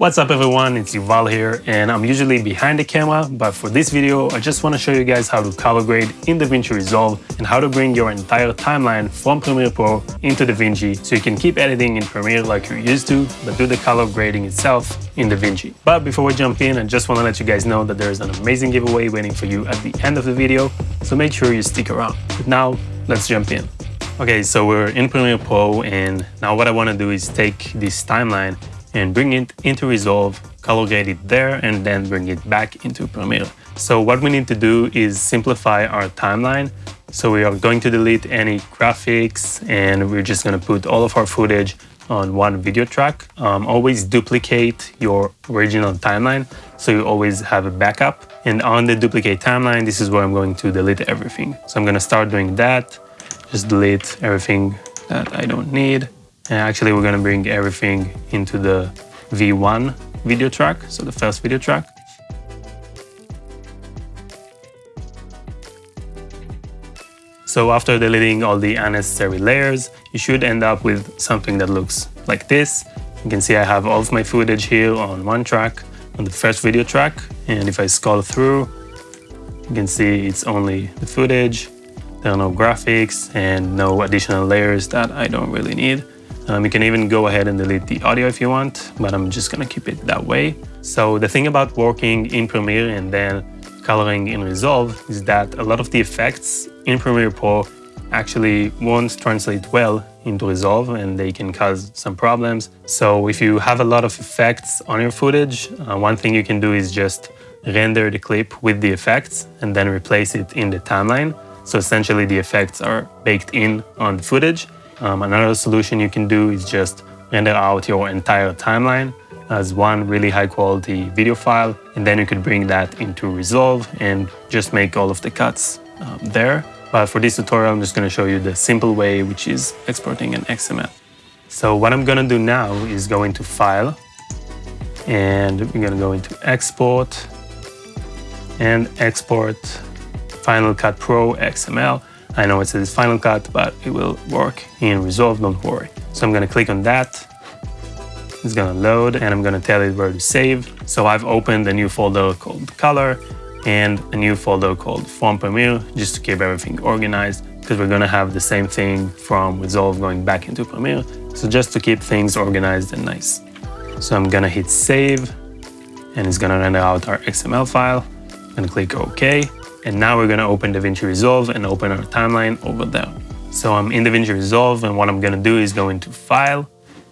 What's up everyone, it's Yuval here and I'm usually behind the camera, but for this video I just want to show you guys how to color grade in DaVinci Resolve and how to bring your entire timeline from Premiere Pro into DaVinci so you can keep editing in Premiere like you're used to, but do the color grading itself in DaVinci. But before we jump in, I just want to let you guys know that there's an amazing giveaway waiting for you at the end of the video, so make sure you stick around. But now, let's jump in. Okay, so we're in Premiere Pro and now what I want to do is take this timeline and bring it into Resolve, color grade it there, and then bring it back into Premiere. So what we need to do is simplify our timeline. So we are going to delete any graphics and we're just going to put all of our footage on one video track. Um, always duplicate your original timeline so you always have a backup. And on the duplicate timeline, this is where I'm going to delete everything. So I'm going to start doing that. Just delete everything that I don't need. And actually, we're going to bring everything into the V1 video track, so the first video track. So after deleting all the unnecessary layers, you should end up with something that looks like this. You can see I have all of my footage here on one track, on the first video track. And if I scroll through, you can see it's only the footage. There are no graphics and no additional layers that I don't really need. Um, you can even go ahead and delete the audio if you want, but I'm just gonna keep it that way. So the thing about working in Premiere and then coloring in Resolve is that a lot of the effects in Premiere Pro actually won't translate well into Resolve and they can cause some problems. So if you have a lot of effects on your footage, uh, one thing you can do is just render the clip with the effects and then replace it in the timeline. So essentially the effects are baked in on the footage um, another solution you can do is just render out your entire timeline as one really high quality video file and then you could bring that into Resolve and just make all of the cuts um, there. But for this tutorial, I'm just going to show you the simple way, which is exporting an XML. So what I'm going to do now is go into File and we're going to go into Export and export Final Cut Pro XML. I know it says Final Cut, but it will work in Resolve, don't worry. So I'm gonna click on that. It's gonna load and I'm gonna tell it where to save. So I've opened a new folder called Color and a new folder called From Premiere just to keep everything organized because we're gonna have the same thing from Resolve going back into Premiere. So just to keep things organized and nice. So I'm gonna hit save and it's gonna render out our XML file. I'm gonna click OK. And now we're gonna open DaVinci Resolve and open our timeline over there. So I'm in DaVinci Resolve and what I'm gonna do is go into File,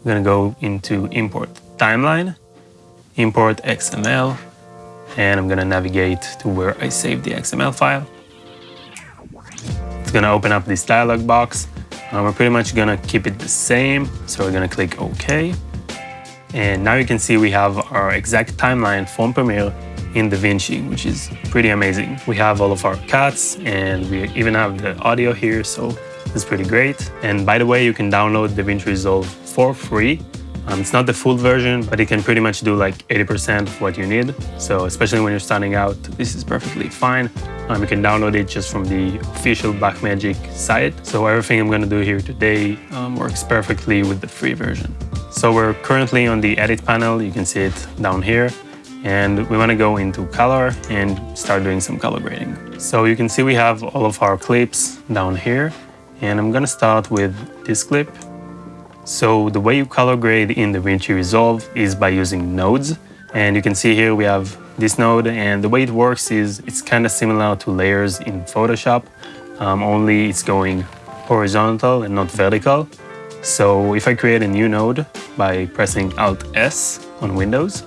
I'm gonna go into Import Timeline, Import XML, and I'm gonna navigate to where I saved the XML file. It's gonna open up this dialog box. Um, we're pretty much gonna keep it the same, so we're gonna click OK. And now you can see we have our exact timeline from Premiere in DaVinci, which is pretty amazing. We have all of our cuts and we even have the audio here, so it's pretty great. And by the way, you can download DaVinci Resolve for free. Um, it's not the full version, but it can pretty much do like 80% of what you need. So especially when you're starting out, this is perfectly fine. Um, you can download it just from the official Blackmagic site. So everything I'm gonna do here today um, works perfectly with the free version. So we're currently on the edit panel. You can see it down here and we want to go into color and start doing some color grading. So you can see we have all of our clips down here and I'm going to start with this clip. So the way you color grade in DaVinci Resolve is by using nodes and you can see here we have this node and the way it works is it's kind of similar to layers in Photoshop um, only it's going horizontal and not vertical. So if I create a new node by pressing Alt S on Windows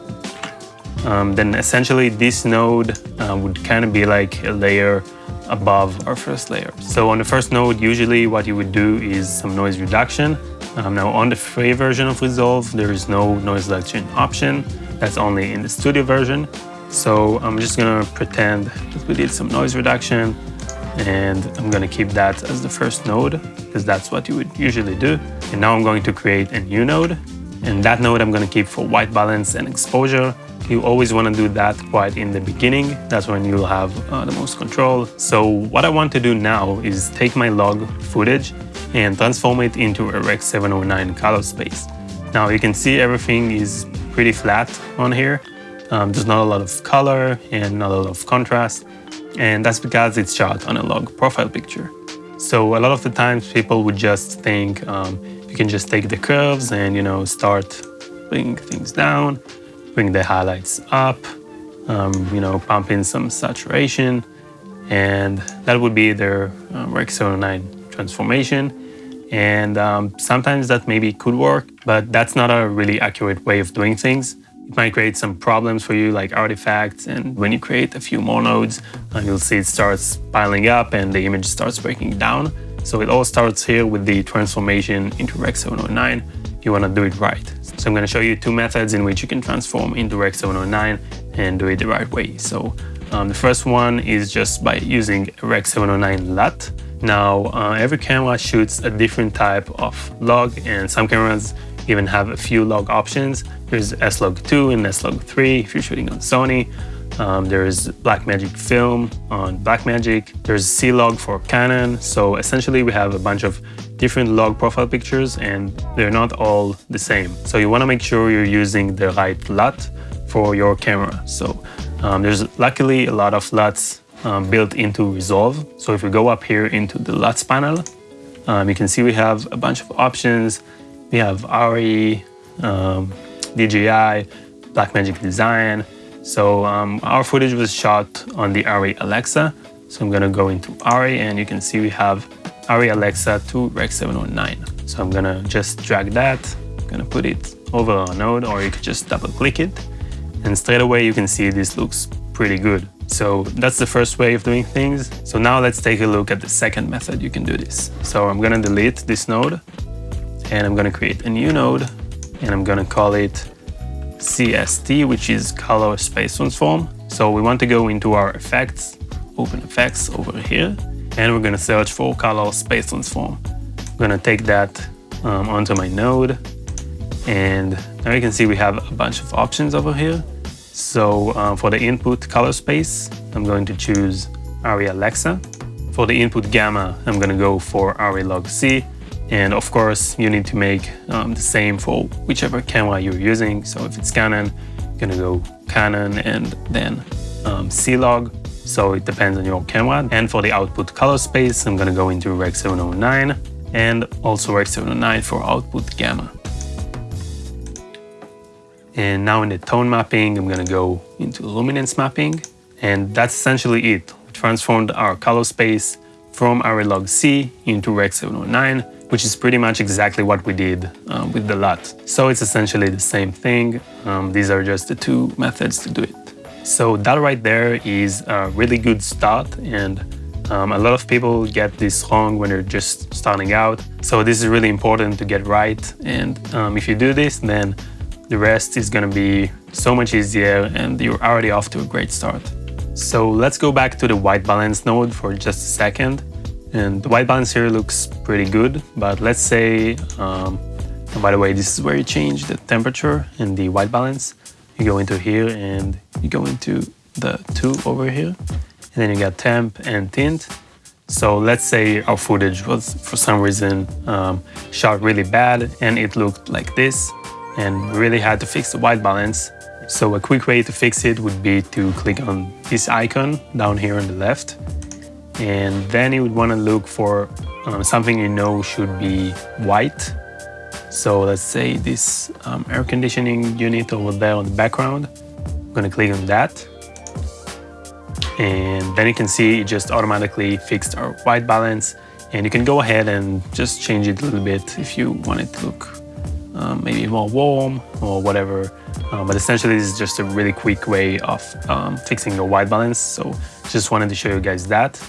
um, then essentially this node uh, would kind of be like a layer above our first layer. So on the first node, usually what you would do is some noise reduction. Um, now on the free version of Resolve, there is no noise reduction option. That's only in the studio version. So I'm just gonna pretend that we did some noise reduction and I'm gonna keep that as the first node because that's what you would usually do. And now I'm going to create a new node and that node I'm gonna keep for white balance and exposure you always want to do that quite in the beginning. That's when you'll have uh, the most control. So what I want to do now is take my log footage and transform it into a Rec 709 color space. Now you can see everything is pretty flat on here. Um, there's not a lot of color and not a lot of contrast. And that's because it's shot on a log profile picture. So a lot of the times people would just think um, you can just take the curves and, you know, start bringing things down, bring the highlights up, um, you know, pump in some saturation, and that would be their uh, Rec 709 transformation. And um, sometimes that maybe could work, but that's not a really accurate way of doing things. It might create some problems for you like artifacts and when you create a few more nodes, uh, you'll see it starts piling up and the image starts breaking down. So it all starts here with the transformation into Rec 709. You want to do it right. So I'm going to show you two methods in which you can transform into Rec 709 and do it the right way. So um, the first one is just by using Rec 709 LUT. Now, uh, every camera shoots a different type of log and some cameras even have a few log options. There's S-Log2 and S-Log3 if you're shooting on Sony. Um, there's Blackmagic Film on Blackmagic. There's C-Log for Canon. So essentially we have a bunch of different log profile pictures and they're not all the same. So you wanna make sure you're using the right LUT for your camera. So um, there's luckily a lot of LUTs um, built into Resolve. So if we go up here into the LUTs panel, um, you can see we have a bunch of options we have ARRI, um, DJI, Blackmagic Design. So um, our footage was shot on the ARRI Alexa. So I'm gonna go into ARRI and you can see we have ARRI Alexa to Rec 709. So I'm gonna just drag that, I'm gonna put it over our node or you could just double click it. And straight away you can see this looks pretty good. So that's the first way of doing things. So now let's take a look at the second method you can do this. So I'm gonna delete this node and I'm to create a new node and I'm to call it CST, which is color space transform. So we want to go into our effects, open effects over here, and we're going to search for color space transform. I'm going to take that um, onto my node and now you can see we have a bunch of options over here. So uh, for the input color space, I'm going to choose ARRI Alexa. For the input gamma, I'm going to go for ARRI Log C. And of course, you need to make um, the same for whichever camera you're using. So if it's Canon, you're gonna go Canon and then um, C-Log. So it depends on your camera. And for the output color space, I'm gonna go into Rec 709 and also Rec 709 for output gamma. And now in the tone mapping, I'm gonna go into luminance mapping. And that's essentially it. We transformed our color space from ARRI Log C into Rec 709 which is pretty much exactly what we did um, with the LUT. So it's essentially the same thing. Um, these are just the two methods to do it. So that right there is a really good start and um, a lot of people get this wrong when they're just starting out. So this is really important to get right. And um, if you do this, then the rest is gonna be so much easier and you're already off to a great start. So let's go back to the white balance node for just a second. And the white balance here looks pretty good, but let's say, um, and by the way, this is where you change the temperature in the white balance. You go into here and you go into the two over here, and then you got temp and tint. So let's say our footage was for some reason um, shot really bad and it looked like this and really had to fix the white balance. So a quick way to fix it would be to click on this icon down here on the left and then you would want to look for um, something you know should be white. So let's say this um, air conditioning unit over there on the background. I'm to click on that. And then you can see it just automatically fixed our white balance. And you can go ahead and just change it a little bit if you want it to look um, maybe more warm or whatever. Um, but essentially, this is just a really quick way of um, fixing your white balance. So just wanted to show you guys that.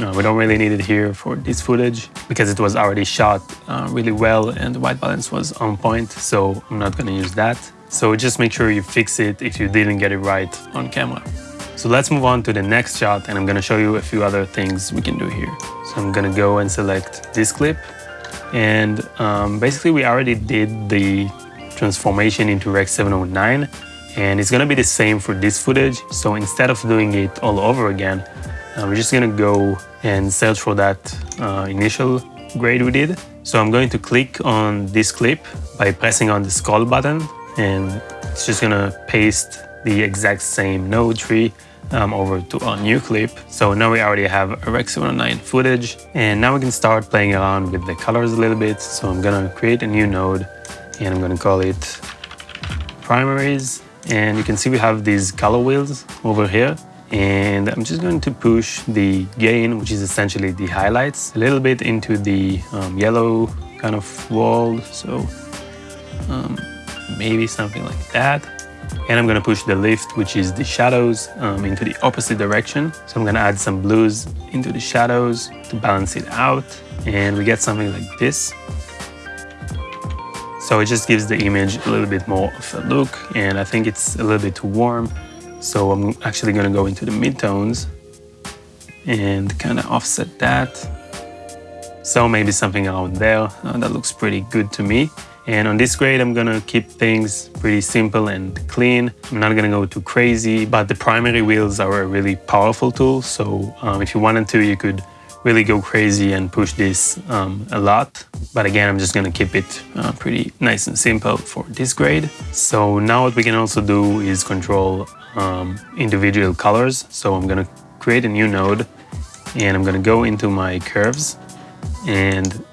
Uh, we don't really need it here for this footage because it was already shot uh, really well and the white balance was on point, so I'm not gonna use that. So just make sure you fix it if you didn't get it right on camera. So let's move on to the next shot and I'm gonna show you a few other things we can do here. So I'm gonna go and select this clip and um, basically we already did the transformation into Rec 709 and it's gonna be the same for this footage. So instead of doing it all over again, uh, we're just gonna go and search for that uh, initial grade we did. So I'm going to click on this clip by pressing on the scroll button and it's just gonna paste the exact same node tree um, over to our new clip. So now we already have a Rec 709 footage and now we can start playing around with the colors a little bit. So I'm gonna create a new node and I'm gonna call it primaries. And you can see we have these color wheels over here. And I'm just going to push the gain, which is essentially the highlights, a little bit into the um, yellow kind of world. So um, maybe something like that. And I'm gonna push the lift, which is the shadows, um, into the opposite direction. So I'm gonna add some blues into the shadows to balance it out. And we get something like this. So it just gives the image a little bit more of a look. And I think it's a little bit too warm. So I'm actually gonna go into the midtones and kind of offset that. So maybe something around there. Uh, that looks pretty good to me. And on this grade, I'm gonna keep things pretty simple and clean. I'm not gonna go too crazy, but the primary wheels are a really powerful tool. So um, if you wanted to, you could really go crazy and push this um, a lot. But again, I'm just gonna keep it uh, pretty nice and simple for this grade. So now what we can also do is control um, individual colors. So I'm gonna create a new node and I'm gonna go into my curves and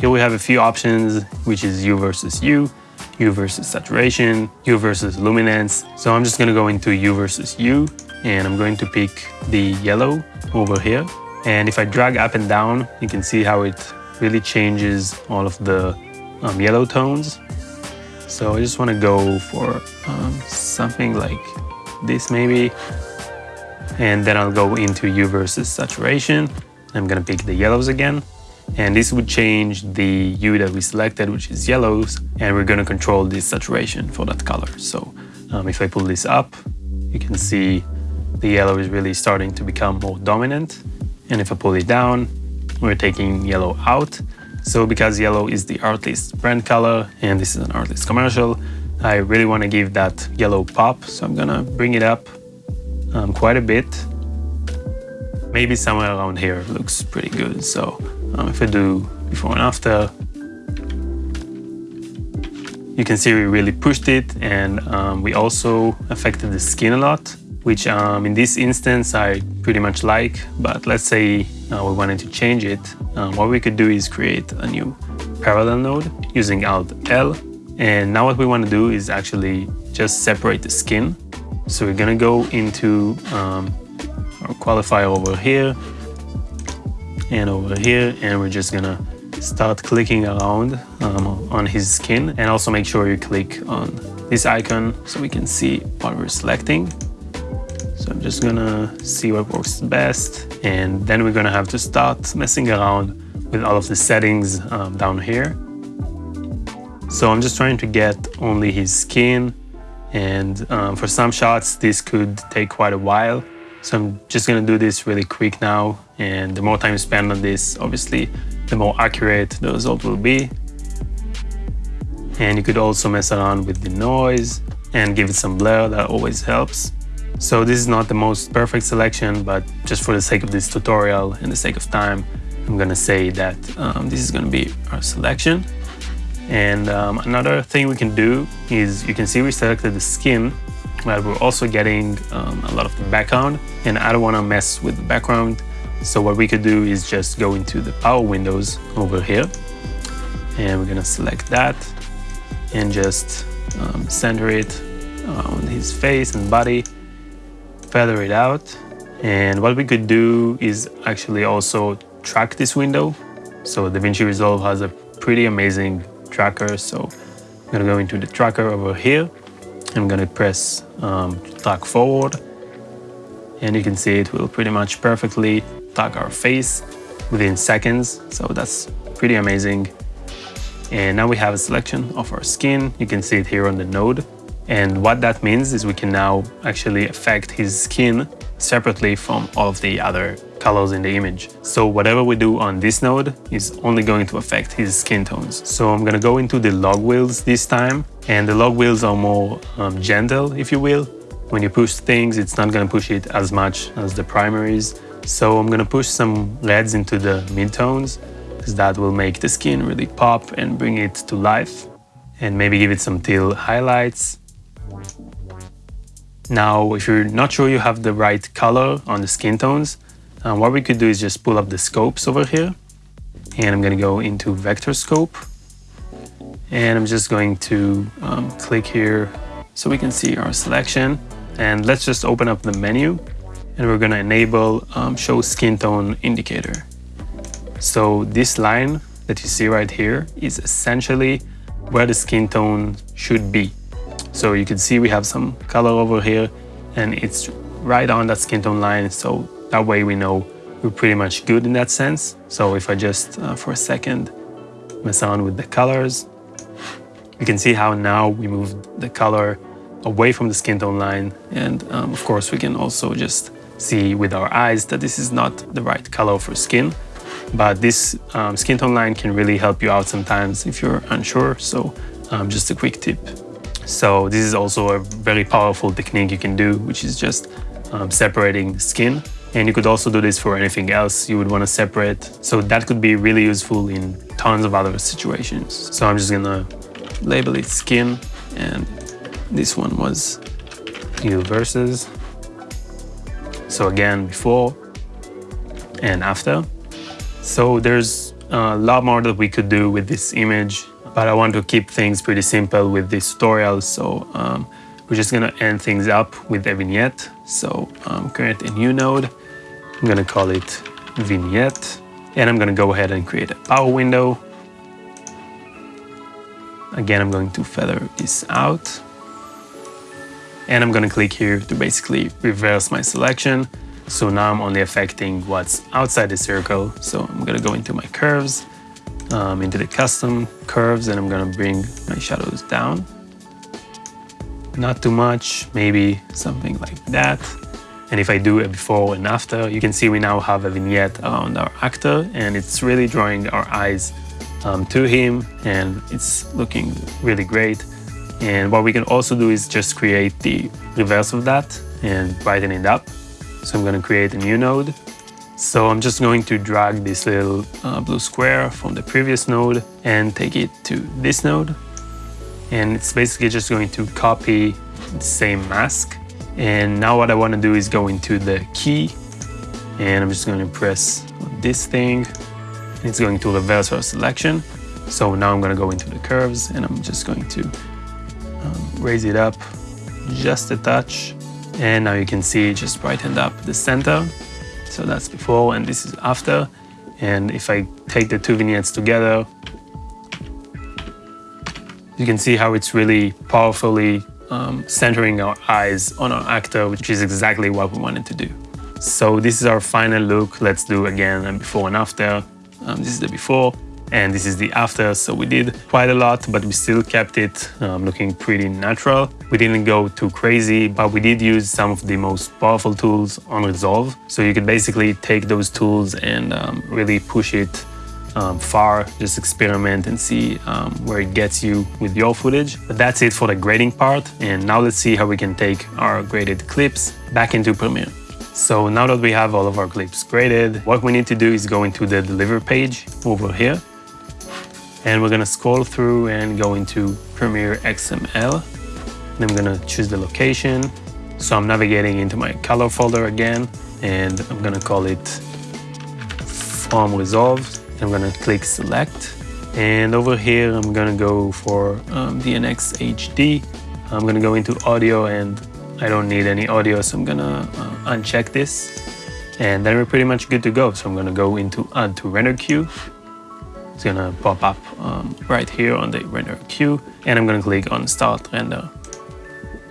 here we have a few options, which is Hue versus Hue, Hue versus saturation, Hue versus luminance. So I'm just gonna go into Hue versus Hue and I'm going to pick the yellow over here. And if I drag up and down, you can see how it really changes all of the um, yellow tones. So I just wanna go for um, something like this maybe. And then I'll go into Hue versus saturation. I'm gonna pick the yellows again and this would change the hue that we selected, which is yellows, and we're going to control the saturation for that color. So um, if I pull this up, you can see the yellow is really starting to become more dominant. And if I pull it down, we're taking yellow out. So because yellow is the Artlist brand color, and this is an Artlist commercial, I really want to give that yellow pop. So I'm gonna bring it up um, quite a bit. Maybe somewhere around here looks pretty good. So um, if I do before and after, you can see we really pushed it and um, we also affected the skin a lot, which um, in this instance I pretty much like, but let's say uh, we wanted to change it. Um, what we could do is create a new parallel node using Alt L. And now what we want to do is actually just separate the skin. So we're gonna go into um, our qualifier over here and over here and we're just gonna start clicking around um, on his skin and also make sure you click on this icon so we can see what we're selecting. So I'm just gonna see what works best and then we're gonna have to start messing around with all of the settings um, down here. So I'm just trying to get only his skin and um, for some shots this could take quite a while. So I'm just gonna do this really quick now. And the more time you spend on this, obviously, the more accurate the result will be. And you could also mess around with the noise and give it some blur, that always helps. So this is not the most perfect selection, but just for the sake of this tutorial and the sake of time, I'm gonna say that um, this is gonna be our selection. And um, another thing we can do is you can see we selected the skin but we're also getting um, a lot of the background and I don't want to mess with the background. So what we could do is just go into the power windows over here and we're to select that and just um, center it on his face and body, feather it out. And what we could do is actually also track this window. So DaVinci Resolve has a pretty amazing tracker. So I'm gonna go into the tracker over here I'm to press um, track forward and you can see it will pretty much perfectly tag our face within seconds. So that's pretty amazing. And now we have a selection of our skin. You can see it here on the node. And what that means is we can now actually affect his skin separately from all of the other colors in the image. So whatever we do on this node is only going to affect his skin tones. So I'm gonna go into the log wheels this time and the log wheels are more um, gentle, if you will. When you push things, it's not gonna push it as much as the primaries. So I'm gonna push some reds into the midtones because that will make the skin really pop and bring it to life. and maybe give it some teal highlights. Now, if you're not sure you have the right color on the skin tones, um, what we could do is just pull up the scopes over here. And I'm gonna go into vector scope. And I'm just going to um, click here so we can see our selection. And let's just open up the menu and we're gonna enable um, show skin tone indicator. So this line that you see right here is essentially where the skin tone should be. So you can see we have some color over here and it's right on that skin tone line. So that way we know we're pretty much good in that sense. So if I just uh, for a second mess around with the colors, you can see how now we moved the color away from the skin tone line. And um, of course we can also just see with our eyes that this is not the right color for skin. But this um, skin tone line can really help you out sometimes if you're unsure. So um, just a quick tip. So this is also a very powerful technique you can do, which is just um, separating skin. And you could also do this for anything else you would want to separate. So that could be really useful in tons of other situations. So I'm just gonna label it skin and this one was new verses. So again, before and after. So there's a lot more that we could do with this image, but I want to keep things pretty simple with this tutorial. So um, we're just gonna end things up with a vignette. So um, create a new node. I'm gonna call it vignette. And I'm gonna go ahead and create a power window. Again, I'm going to feather this out. And I'm gonna click here to basically reverse my selection. So now I'm only affecting what's outside the circle. So I'm gonna go into my curves, um, into the custom curves, and I'm gonna bring my shadows down. Not too much, maybe something like that. And if I do a before and after, you can see we now have a vignette around our actor and it's really drawing our eyes um, to him and it's looking really great. And what we can also do is just create the reverse of that and brighten it up. So I'm to create a new node. So I'm just going to drag this little uh, blue square from the previous node and take it to this node. And it's basically just going to copy the same mask. And now what I want to do is go into the key and I'm just going to press this thing. It's going to reverse our selection. So now I'm going to go into the curves and I'm just going to um, raise it up just a touch and now you can see it just brightened up the center. So that's before and this is after. And if I take the two vignettes together, you can see how it's really powerfully um, centering our eyes on our actor, which is exactly what we wanted to do. So this is our final look. Let's do again a before and after. Um, this is the before and this is the after. So we did quite a lot, but we still kept it um, looking pretty natural. We didn't go too crazy, but we did use some of the most powerful tools on Resolve. So you could basically take those tools and um, really push it um, far, just experiment and see um, where it gets you with your footage. But that's it for the grading part. And now let's see how we can take our graded clips back into Premiere. So now that we have all of our clips graded, what we need to do is go into the deliver page over here and we're gonna scroll through and go into Premiere XML. And I'm gonna choose the location. So I'm navigating into my color folder again, and I'm gonna call it From Resolved. I'm gonna click Select. And over here, I'm gonna go for um, DNxHD. I'm gonna go into audio and I don't need any audio, so I'm gonna uh, uncheck this. And then we're pretty much good to go. So I'm gonna go into Add to Render Queue it's gonna pop up um, right here on the render queue and I'm gonna click on start render.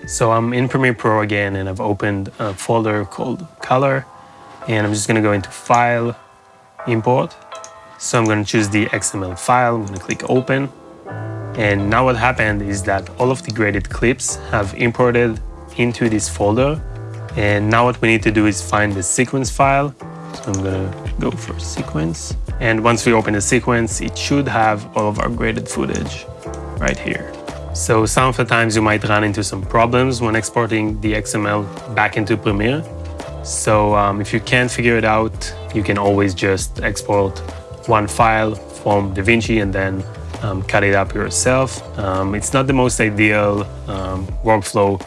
So I'm in Premiere Pro again and I've opened a folder called color and I'm just gonna go into file, import. So I'm gonna choose the XML file, I'm gonna click open. And now what happened is that all of the graded clips have imported into this folder. And now what we need to do is find the sequence file. So I'm gonna go for sequence. And once we open the sequence, it should have all of our graded footage right here. So some of the times you might run into some problems when exporting the XML back into Premiere. So um, if you can't figure it out, you can always just export one file from DaVinci and then um, cut it up yourself. Um, it's not the most ideal um, workflow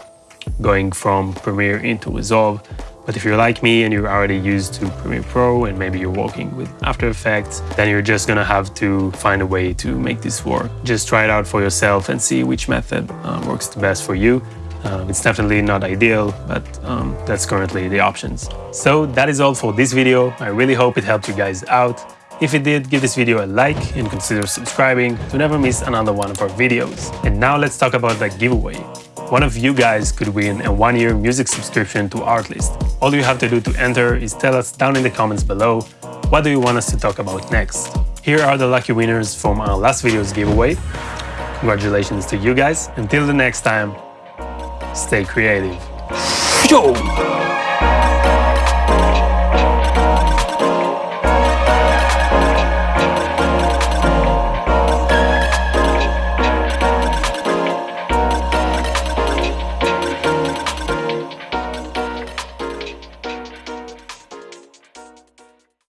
going from Premiere into Resolve, but if you're like me and you're already used to Premiere Pro and maybe you're working with After Effects, then you're just gonna have to find a way to make this work. Just try it out for yourself and see which method uh, works the best for you. Um, it's definitely not ideal, but um, that's currently the options. So that is all for this video. I really hope it helped you guys out. If it did, give this video a like and consider subscribing to never miss another one of our videos. And now let's talk about the giveaway. One of you guys could win a one-year music subscription to Artlist. All you have to do to enter is tell us down in the comments below what do you want us to talk about next. Here are the lucky winners from our last video's giveaway. Congratulations to you guys. Until the next time, stay creative. Yo!